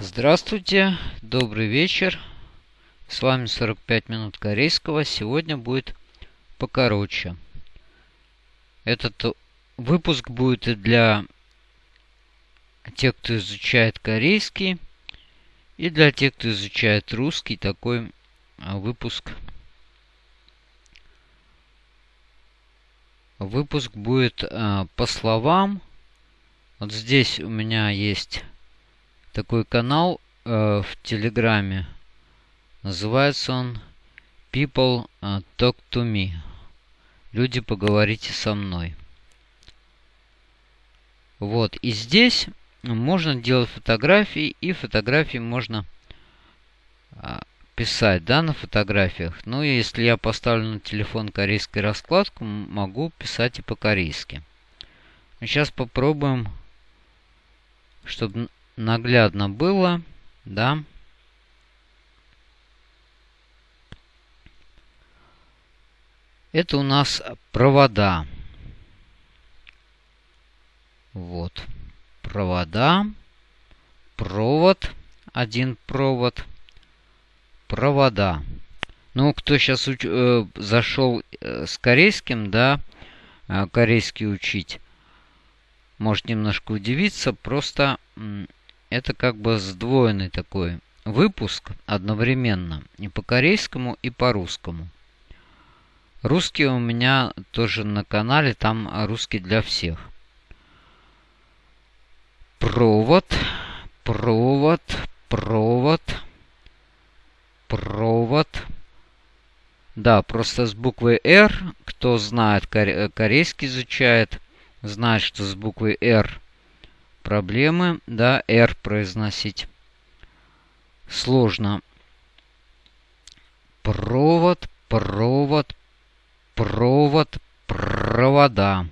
Здравствуйте, добрый вечер. С вами 45 минут корейского. Сегодня будет покороче. Этот выпуск будет и для тех, кто изучает корейский, и для тех, кто изучает русский. Такой а, выпуск. Выпуск будет а, по словам. Вот здесь у меня есть такой канал э, в Телеграме. Называется он People э, Talk to Me. Люди, поговорите со мной. Вот. И здесь можно делать фотографии, и фотографии можно э, писать, да, на фотографиях. Ну, если я поставлю на телефон корейскую раскладку, могу писать и по-корейски. Сейчас попробуем, чтобы наглядно было, да. Это у нас провода. Вот. Провода. Провод. Один провод. Провода. Ну, кто сейчас уч э, зашел э, с корейским, да, э, корейский учить, может немножко удивиться. Просто это как бы сдвоенный такой выпуск одновременно и по корейскому, и по русскому. Русский у меня тоже на канале, там русский для всех. Провод, провод, провод, провод. Да, просто с буквой R, кто знает, корейский изучает, знает, что с буквой R проблемы, да, R произносить сложно. Провод, провод, провод, провода,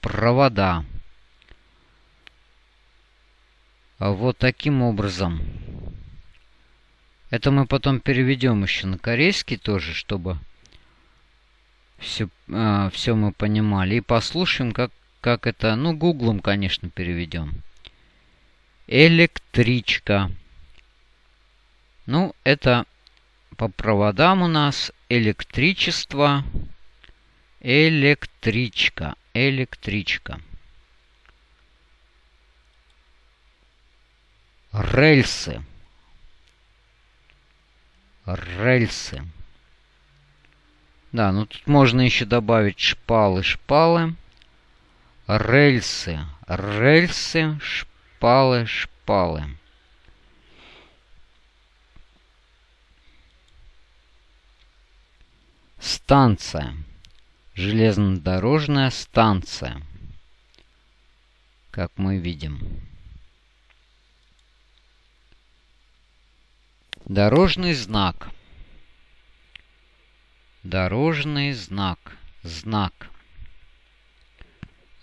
провода. Вот таким образом. Это мы потом переведем еще на корейский тоже, чтобы все, э, а, все мы понимали. И послушаем, как, как это, ну, гуглом, конечно, переведем. Электричка. Ну, это по проводам у нас электричество. Электричка. Электричка. Рельсы. Рельсы. Да, ну тут можно еще добавить шпалы, шпалы. Рельсы. Рельсы, шпалы шпалы, шпалы. Станция. Железнодорожная станция. Как мы видим. Дорожный знак. Дорожный знак. Знак.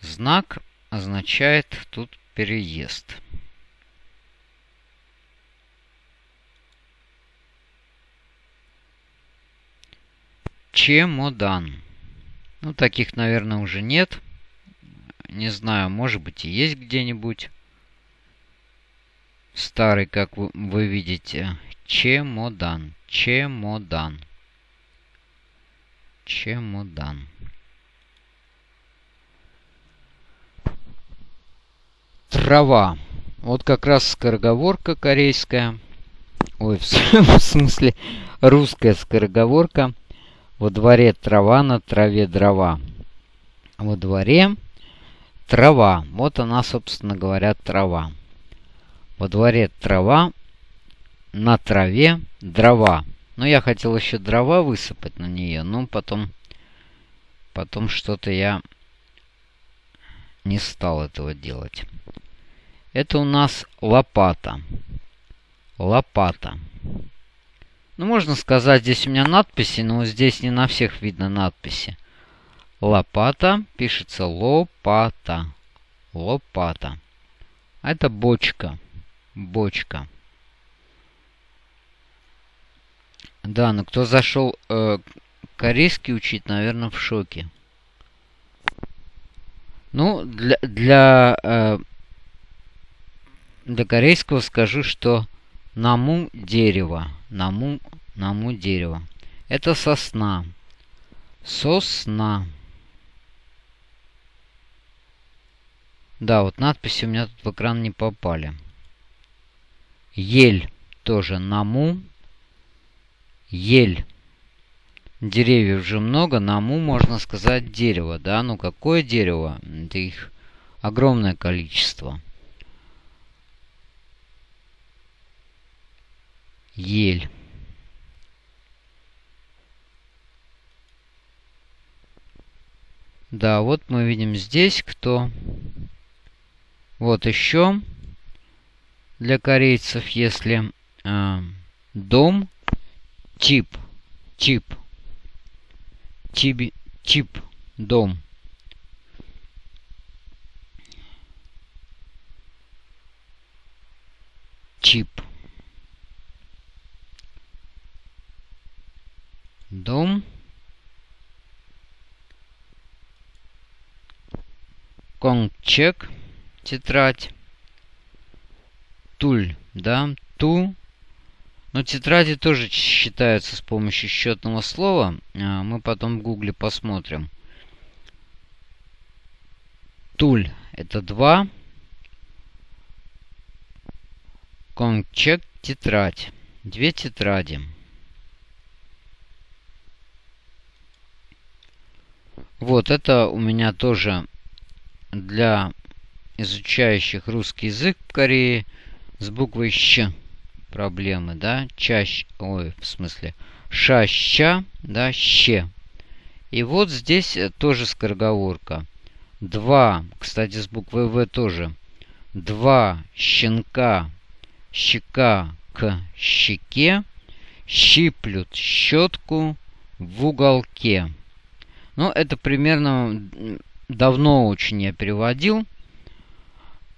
Знак означает тут переезд чемодан. Ну, таких, наверное, уже нет. Не знаю, может быть и есть где-нибудь. Старый, как вы, вы видите. Чемодан. Чемодан. Чемодан. Трава. Вот как раз скороговорка корейская. Ой, в смысле русская скороговорка. Во дворе трава, на траве дрова. Во дворе трава. Вот она, собственно говоря, трава. Во дворе трава, на траве дрова. Но я хотел еще дрова высыпать на нее, но потом, потом что-то я не стал этого делать. Это у нас лопата. Лопата. Ну, можно сказать, здесь у меня надписи, но здесь не на всех видно надписи. Лопата пишется лопата. Лопата. А это бочка. Бочка. Да, но кто зашел э, корейский учить, наверное, в шоке. Ну, для, для э, для корейского скажу, что Наму дерево. Наму, наму дерево. Это сосна. Сосна. Да, вот надписи у меня тут в экран не попали. Ель тоже наму. Ель. Деревьев же много, наму можно сказать дерево, да? Ну какое дерево? Это их огромное количество. Ель. Да, вот мы видим здесь, кто... Вот еще для корейцев, если э, дом, чип, чип, чиби, чип, дом. Чип. Дом. Конгчек. Тетрадь туль, да, ту. Но тетради тоже считаются с помощью счетного слова. А, мы потом в гугле посмотрим. Туль это 2. Кончек тетрадь. Две тетради. Вот это у меня тоже для изучающих русский язык в Корее с буквой Щ проблемы, да, чаще, ой, в смысле, ша, да, ще. И вот здесь э, тоже скороговорка. Два, кстати, с буквой В тоже. Два щенка, щека к щеке, щиплют щетку в уголке. Ну, это примерно давно очень я переводил.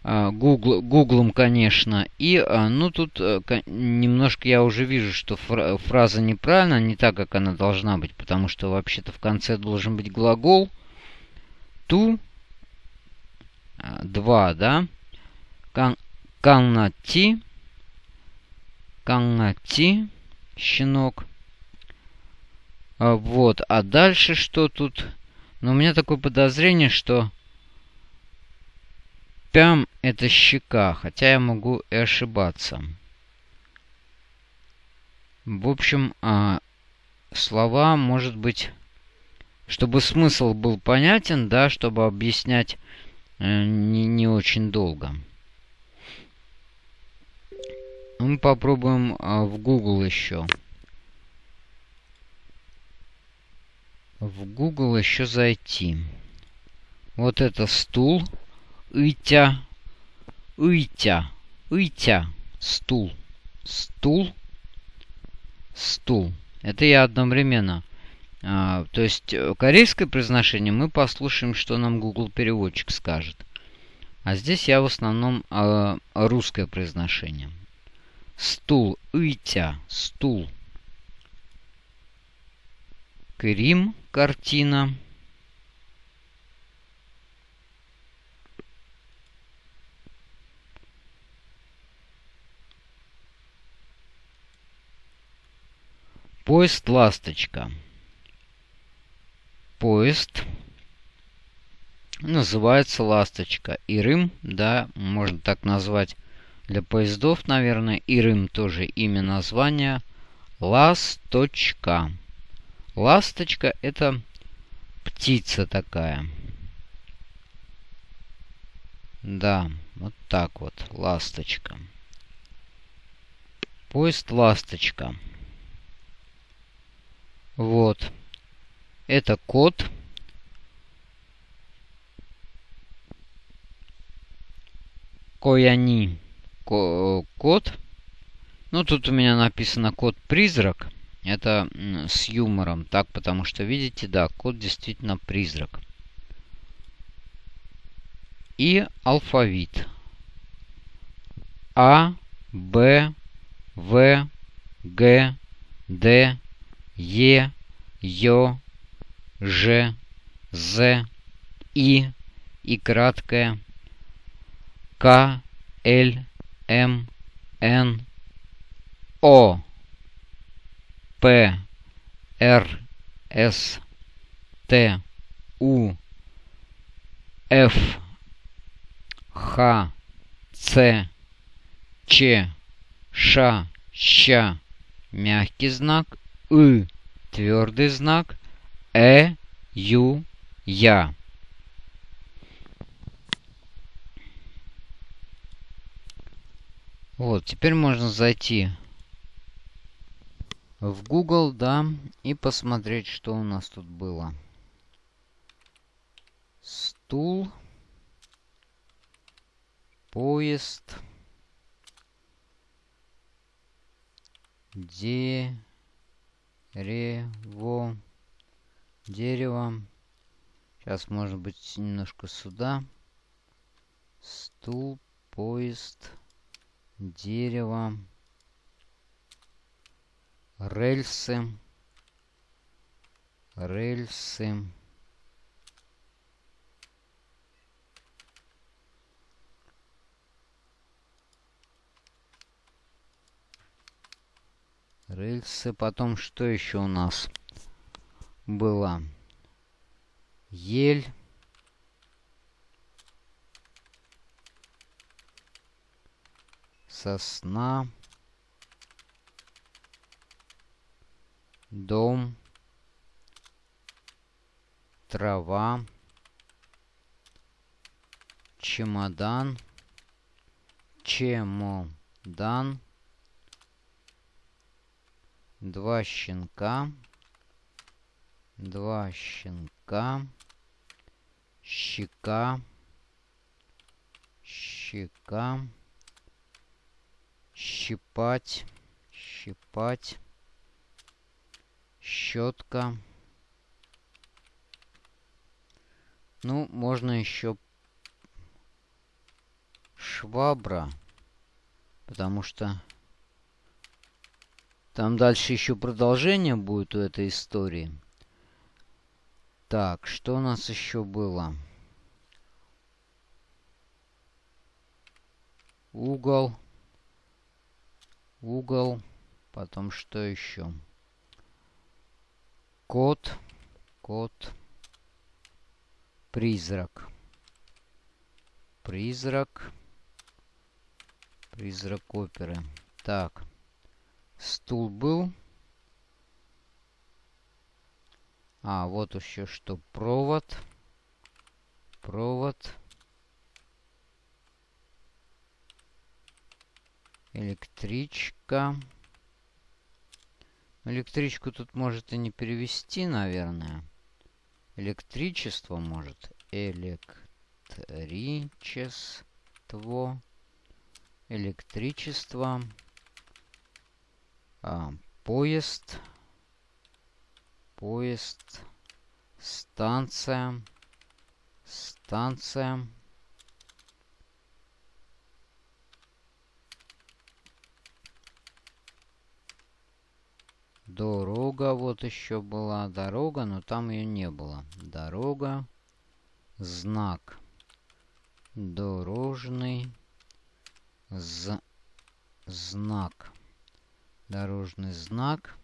А, Google, Гуглом, конечно. И, а, ну, тут э, немножко я уже вижу, что фраза неправильна, не так, как она должна быть, потому что вообще-то в конце должен быть глагол ту, два, да, каннати, каннати, щенок. А, вот, а дальше что тут? Ну, у меня такое подозрение, что Пям – это щека, хотя я могу и ошибаться. В общем, а, слова, может быть, чтобы смысл был понятен, да, чтобы объяснять э, не, не очень долго. Мы попробуем а, в Google еще. В Google еще зайти. Вот это стул. Итя. Итя. Итя. Стул. Стул. Стул. Это я одновременно. А, то есть э, корейское произношение мы послушаем, что нам Google переводчик скажет. А здесь я в основном а, русское произношение. Стул. Итя. Стул. Крим. Картина. Поезд «Ласточка». Поезд называется «Ласточка». Ирым, да, можно так назвать для поездов, наверное. Ирым тоже имя названия. Ласточка. Ласточка это птица такая. Да, вот так вот, ласточка. Поезд «Ласточка». Вот. Это код. Кояни. Код. Ну, тут у меня написано код призрак. Это с юмором. Так, потому что, видите, да, код действительно призрак. И алфавит. А, Б, В, Г, Д, Е, Ё, Ж, З, И и краткое К, Л, М, Н, О, П, Р, С, Т, У, Ф, Х, Ц, Ч, Ш, Щ, мягкий знак, И, твердый знак, Э, Ю, Я. Вот, теперь можно зайти в Google, да, и посмотреть, что у нас тут было. Стул. Поезд. Дерево. Дерево. Сейчас, может быть, немножко сюда. Стул, поезд, дерево рельсы, рельсы. Рельсы. Потом что еще у нас было? Ель. Сосна. Дом, трава, чемодан, чемодан, два щенка, два щенка, щека, щека, щипать, щипать, щетка. Ну, можно еще швабра, потому что там дальше еще продолжение будет у этой истории. Так, что у нас еще было? Угол. Угол. Потом что еще? Кот. Кот. Призрак. Призрак. Призрак оперы. Так. Стул был. А, вот еще что. Провод. Провод. Электричка. Электричку тут может и не перевести, наверное. Электричество может. Электричество. Электричество. А, поезд. Поезд. Станция. Станция. Дорога вот еще была. Дорога, но там ее не было. Дорога. Знак. Дорожный. З знак. Дорожный знак.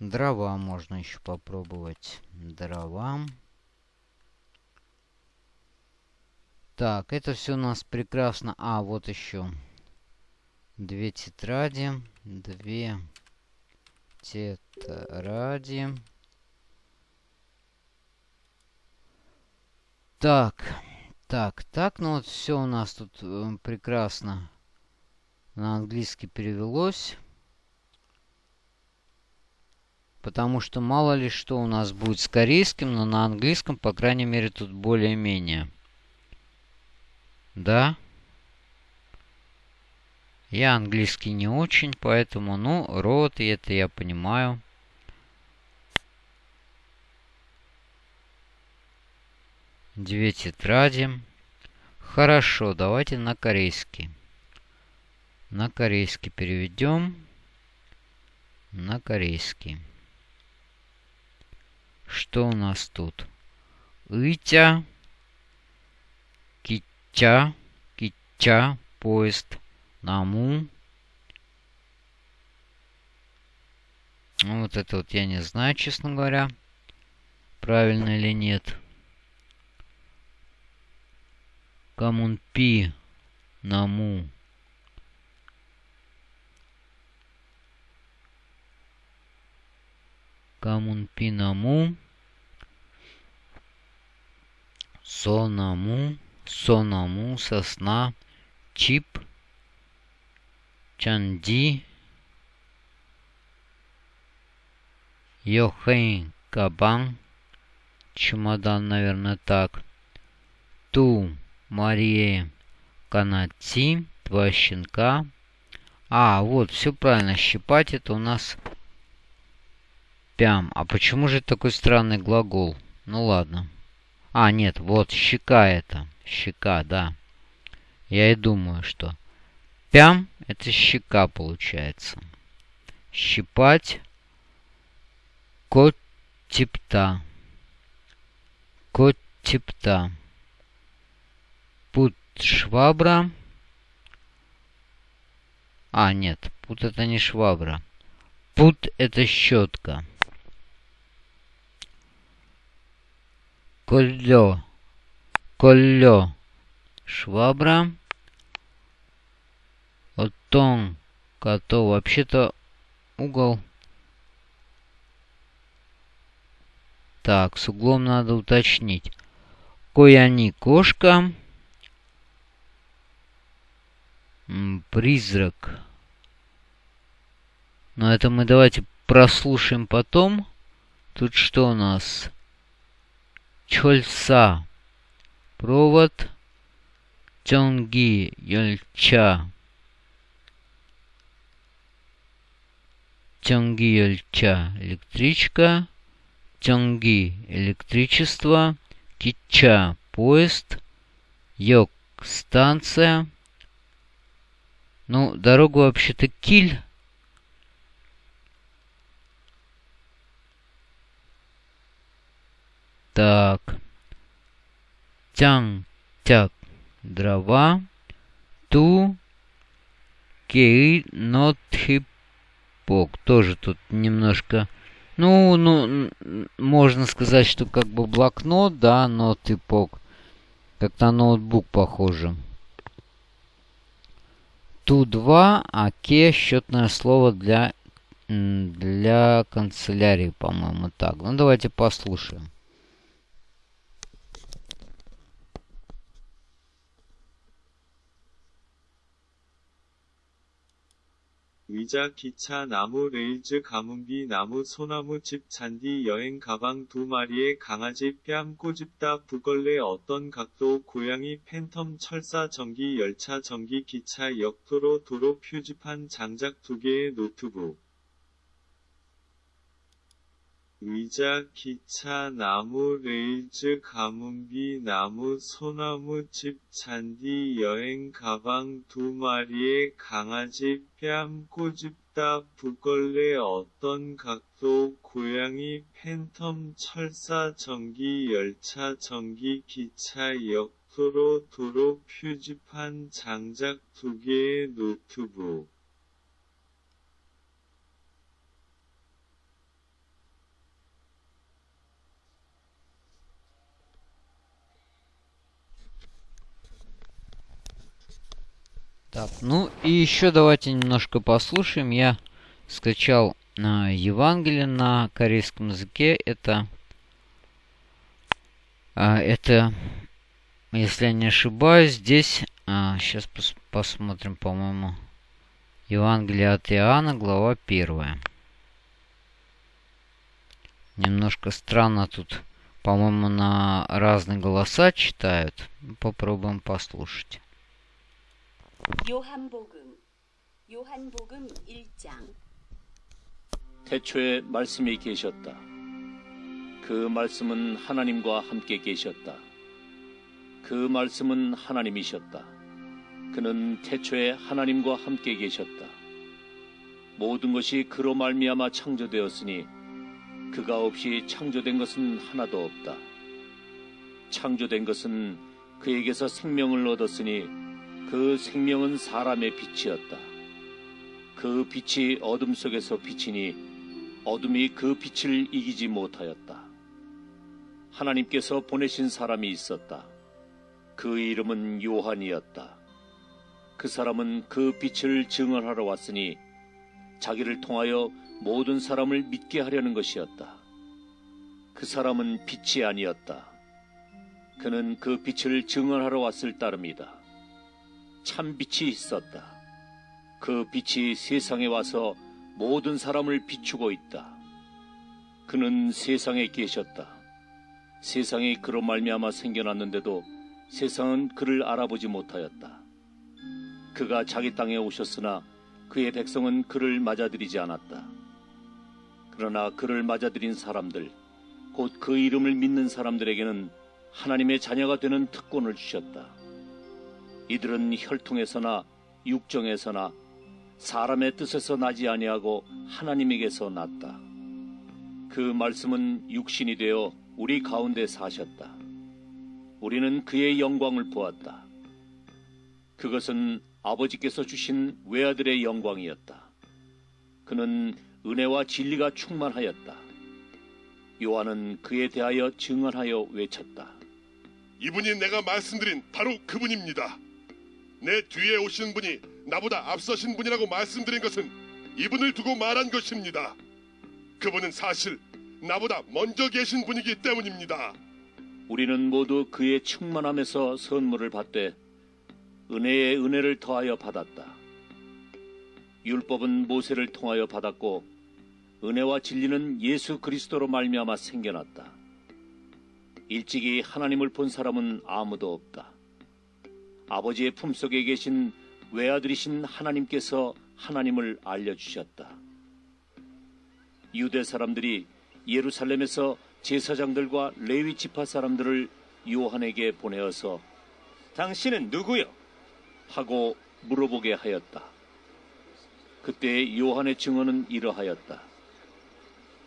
Дрова можно еще попробовать. Дрова. Так, это все у нас прекрасно. А, вот еще. Две тетради. Две тетради. Так, так, так, ну вот все у нас тут э, прекрасно на английский перевелось. Потому что мало ли что у нас будет с корейским, но на английском, по крайней мере, тут более-менее. Да? Я английский не очень, поэтому, ну, рот, и это я понимаю. Две тетради. Хорошо, давайте на корейский. На корейский переведем. На корейский. Что у нас тут? Итя. Китя. Китя. Поезд. Наму. Ну, вот это вот я не знаю, честно говоря, правильно или нет. Камунпи наму. Камунпи наму. Сонаму. Сонаму. Сосна. Чип. Чанди. Йохейн Кабан. Чемодан, наверное, так. Ту Мария Канати. Два щенка. А, вот, все правильно. Щипать это у нас пям. А почему же такой странный глагол? Ну ладно. А, нет, вот, щека это. Щека, да. Я и думаю, что пям это щека получается. Щипать Коттипта. Коттипта. Пут швабра. А, нет, пут это не швабра. Пут это щетка. Коллё. Коллё. Швабра. Вот тон, кото. Вообще-то угол Так, с углом надо уточнить. Кояни кошка. Призрак. Но это мы давайте прослушаем потом. Тут что у нас? Чольса. Провод. Тёнги. Ёльча. Тёнги Ёльча. Электричка. Тянги – электричество, Кича – поезд, Йок – станция. Ну, дорогу вообще-то Киль. Так. Тян, тяг, дрова. Ту, кей, нот, хипок. Тоже тут немножко ну, ну, можно сказать, что как бы блокнот, да, но типок. Как на ноутбук похоже. Ту-2, а счетное слово для, для канцелярии, по-моему, так. Ну, давайте послушаем. 의자, 기차, 나무, 레일즈, 가문비, 나무, 소나무, 집, 잔디, 여행, 가방 두 마리의 강아지, 뺨, 꼬집다, 부걸레, 어떤 각도, 고양이, 팬텀, 철사, 전기, 열차, 전기, 기차, 역도로, 도로, 표지판, 장작 두 개의 노트북. 의자, 기차, 나무, 레일즈, 가문비, 나무, 소나무, 집, 잔디, 여행, 가방, 두 마리의 강아지, 뺨, 꼬집다, 북걸레, 어떤 각도, 고양이, 팬텀, 철사, 전기, 열차, 전기, 기차, 역 도로, 도로, 표지판, 장작 두 개의 노트북. Так, ну и еще давайте немножко послушаем. Я скачал на Евангелие на корейском языке. Это, а, это, если я не ошибаюсь, здесь, а, сейчас пос посмотрим, по-моему, Евангелие от Иоанна, глава 1. Немножко странно тут, по-моему, на разные голоса читают. Попробуем послушать. 요한복음 요한복음 1장 태초에 말씀이 계셨다. 그 말씀은 하나님과 함께 계셨다. 그 말씀은 하나님이셨다. 그는 태초에 하나님과 함께 계셨다. 모든 것이 그로 말미암아 창조되었으니 그가 없이 창조된 것은 하나도 없다. 창조된 것은 그에게서 생명을 얻었으니 그 생명은 사람의 빛이었다. 그 빛이 어둠 속에서 비치니 어둠이 그 빛을 이기지 못하였다. 하나님께서 보내신 사람이 있었다. 그 이름은 요한이었다. 그 사람은 그 빛을 증언하러 왔으니 자기를 통하여 모든 사람을 믿게 하려는 것이었다. 그 사람은 빛이 아니었다. 그는 그 빛을 증언하러 왔을 따름이다. 참 빛이 있었다. 그 빛이 세상에 와서 모든 사람을 비추고 있다. 그는 세상에 계셨다. 세상이 그로 말미암아 생겨났는데도 세상은 그를 알아보지 못하였다. 그가 자기 땅에 오셨으나 그의 백성은 그를 맞아들이지 않았다. 그러나 그를 맞아들인 사람들, 곧 그 이름을 믿는 사람들에게는 하나님의 자녀가 되는 특권을 주셨다. 이들은 혈통에서나 육정에서나 사람의 뜻에서 나지 아니하고 하나님에게서 났다. 그 말씀은 육신이 되어 우리 가운데 사셨다. 우리는 그의 영광을 보았다. 그것은 아버지께서 주신 외아들의 영광이었다. 그는 은혜와 진리가 충만하였다. 요한은 그에 대하여 증언하여 외쳤다. 이분이 내가 말씀드린 바로 그분입니다. 내 뒤에 오시는 분이 나보다 앞서신 분이라고 말씀드린 것은 이분을 두고 말한 것입니다. 그분은 사실 나보다 먼저 계신 분이기 때문입니다. 우리는 모두 그의 충만함에서 선물을 받되 은혜에 은혜를 더하여 받았다. 율법은 모세를 통하여 받았고 은혜와 진리는 예수 그리스도로 말미암아 생겨났다. 일찍이 하나님을 본 사람은 아무도 없다. 아버지의 품속에 계신 외아들이신 하나님께서 하나님을 알려주셨다. 유대 사람들이 예루살렘에서 제사장들과 레위 지파 사람들을 요한에게 보내어서 당신은 누구요? 하고 물어보게 하였다. 그때 요한의 증언은 이러하였다.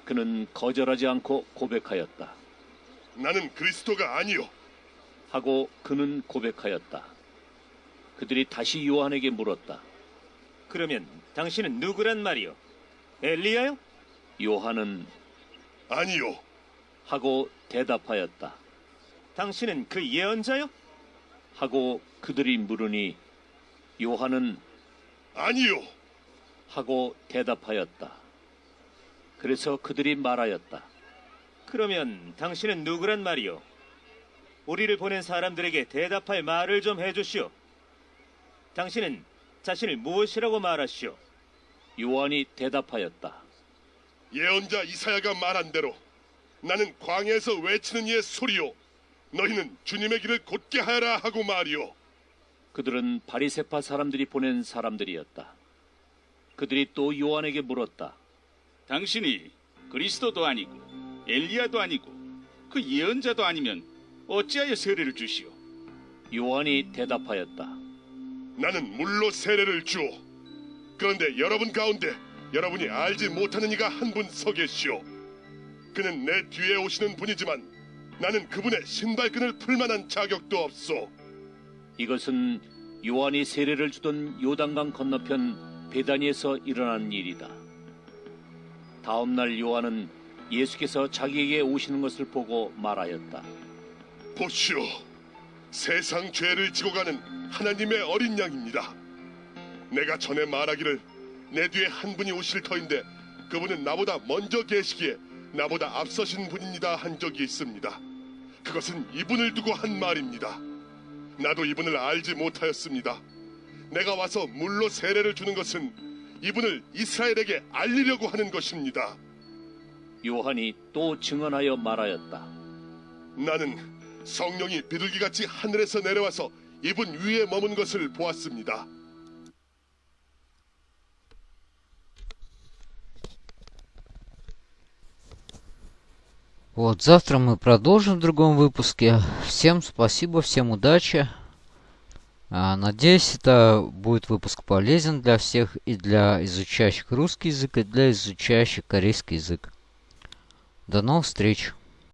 그는 거절하지 않고 고백하였다. 나는 그리스도가 아니요. 하고 그는 고백하였다. 그들이 다시 요한에게 물었다. 그러면 당신은 누구란 말이요? 엘리야요? 요한은 아니요. 하고 대답하였다. 당신은 그 예언자요? 하고 그들이 물으니 요한은 아니요. 하고 대답하였다. 그래서 그들이 말하였다. 그러면 당신은 누구란 말이요? 우리를 보낸 사람들에게 대답할 말을 좀 해주시오. 당신은 자신을 무엇이라고 말하시오? 요한이 대답하였다. 예언자 이사야가 말한 대로 나는 광야에서 외치는 이의 소리요. 너희는 주님의 길을 곧게 하여라 하고 말이요. 그들은 바리세파 사람들이 보낸 사람들이었다. 그들이 또 요한에게 물었다. 당신이 그리스도도 아니고 엘리야도 아니고 그 예언자도 아니면 어찌하여 세례를 주시오? 요한이 대답하였다. 나는 물로 세례를 주오. 그런데 여러분 가운데 여러분이 알지 못하는 이가 한 분 서 계시오. 그는 내 뒤에 오시는 분이지만 나는 그분의 신발끈을 풀 만한 자격도 없소. 이것은 요한이 세례를 주던 요단강 건너편 베다니에서 일어난 일이다. 다음 날 요한은 예수께서 자기에게 오시는 것을 보고 말하였다. 보시오. 세상 죄를 지고 가는 하나님의 어린 양입니다. 내가 전에 말하기를 내 뒤에 한 분이 오실 터인데 그분은 나보다 먼저 계시기에 나보다 앞서신 분입니다 한 적이 있습니다. 그것은 이분을 두고 한 말입니다. 나도 이분을 알지 못하였습니다. 내가 와서 물로 세례를 주는 것은 이분을 이스라엘에게 알리려고 하는 것입니다. 요한이 또 증언하여 말하였다. 나는 성령이 비둘기같이 하늘에서 내려와서 이분 위에 머문 것을 보았습니다. Вот, завтра мы продолжим в другом выпуске. Всем спасибо, всем удачи. А, надеюсь, это будет выпуск полезен для всех и для изучающих русский язык, и для изучающих корейский язык. До новых встреч!